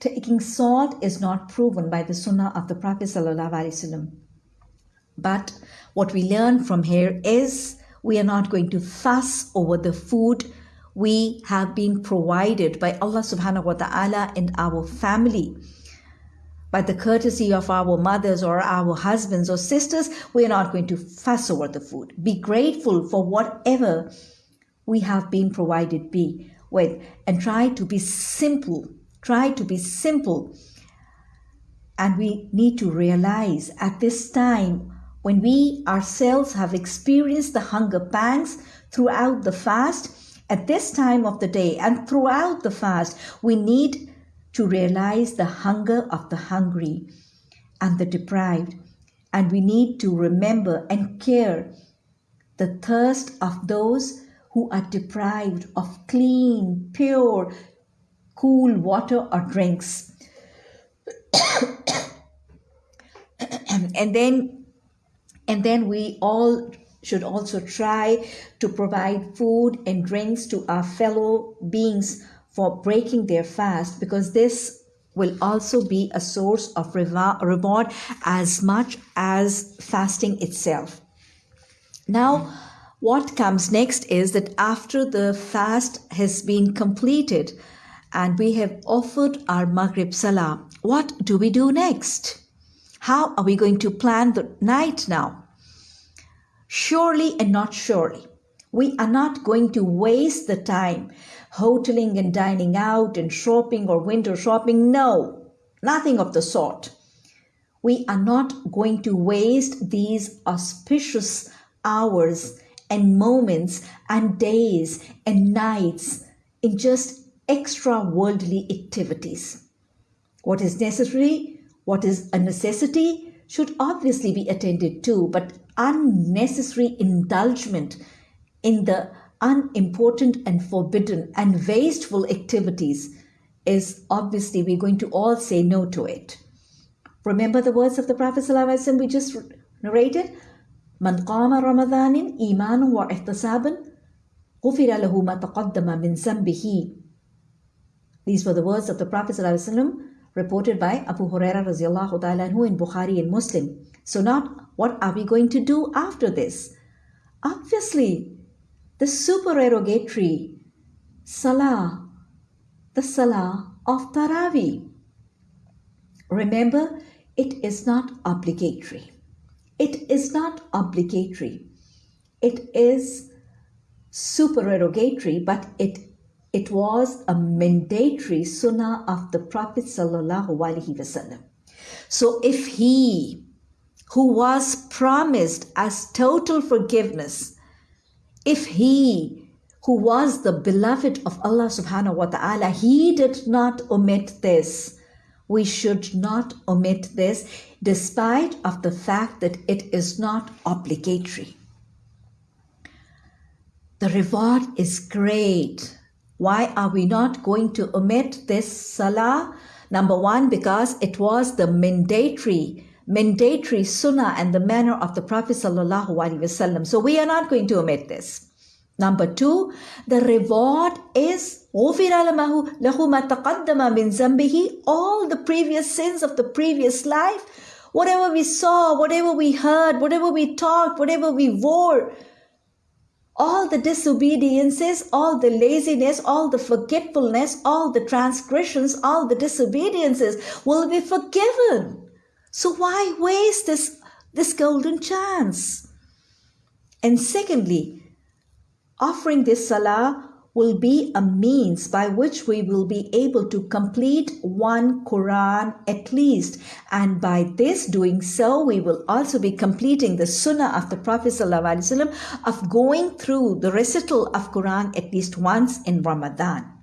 Taking salt is not proven by the sunnah of the Prophet ﷺ. But what we learn from here is we are not going to fuss over the food we have been provided by Allah subhanahu wa ta'ala and our family. By the courtesy of our mothers or our husbands or sisters, we are not going to fuss over the food. Be grateful for whatever we have been provided be with and try to be simple. Try to be simple. And we need to realize at this time when we ourselves have experienced the hunger pangs throughout the fast, at this time of the day and throughout the fast, we need to realize the hunger of the hungry and the deprived. And we need to remember and care the thirst of those who are deprived of clean, pure, cool water or drinks. and then and then we all should also try to provide food and drinks to our fellow beings for breaking their fast because this will also be a source of reward as much as fasting itself. Now, what comes next is that after the fast has been completed and we have offered our Maghrib Salah, what do we do next? How are we going to plan the night now? Surely and not surely. We are not going to waste the time hoteling and dining out and shopping or window shopping. No, nothing of the sort. We are not going to waste these auspicious hours and moments and days and nights in just extra worldly activities. What is necessary, what is a necessity, should obviously be attended to, but unnecessary indulgence in the unimportant and forbidden and wasteful activities is obviously we're going to all say no to it. Remember the words of the Prophet ﷺ we just narrated? من قام رمضان إيمانا واحتسابا غفر له ما تقدم من ذنبه these were the words of the Prophet ﷺ reported by Abu Huraira ta'ala in Bukhari and Muslim. So not what are we going to do after this? Obviously, the supererogatory Salah, the Salah of Taraweeh. Remember, it is not obligatory. It is not obligatory. It is supererogatory, but it it was a mandatory sunnah of the Prophet wasallam. So if he who was promised as total forgiveness, if he who was the beloved of Allah subhanahu wa ta'ala, he did not omit this. We should not omit this despite of the fact that it is not obligatory. The reward is great. Why are we not going to omit this salah? Number one, because it was the mandatory mandatory sunnah and the manner of the Prophet wasallam. So we are not going to omit this. Number two, the reward is all the previous sins of the previous life, whatever we saw, whatever we heard, whatever we talked, whatever we wore, all the disobediences, all the laziness, all the forgetfulness, all the transgressions, all the disobediences will be forgiven. So why waste this, this golden chance? And secondly, offering this salah will be a means by which we will be able to complete one Quran at least. And by this doing so, we will also be completing the sunnah of the Prophet ﷺ of going through the recital of Quran at least once in Ramadan.